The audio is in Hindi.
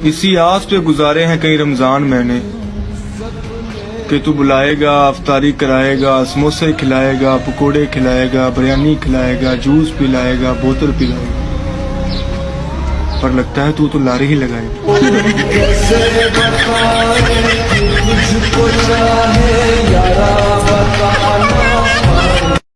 इसी आस पे गुजारे हैं कई रमज़ान मैंने कि तू बुलाएगा, अफतारी कराएगा, समोसे खिलाएगा, पकोड़े खिलाएगा, बिरयानी खिलाएगा, जूस पिलाएगा, बोतल पिलाएगा। पर लगता है तू तो लारे ही लगाएगा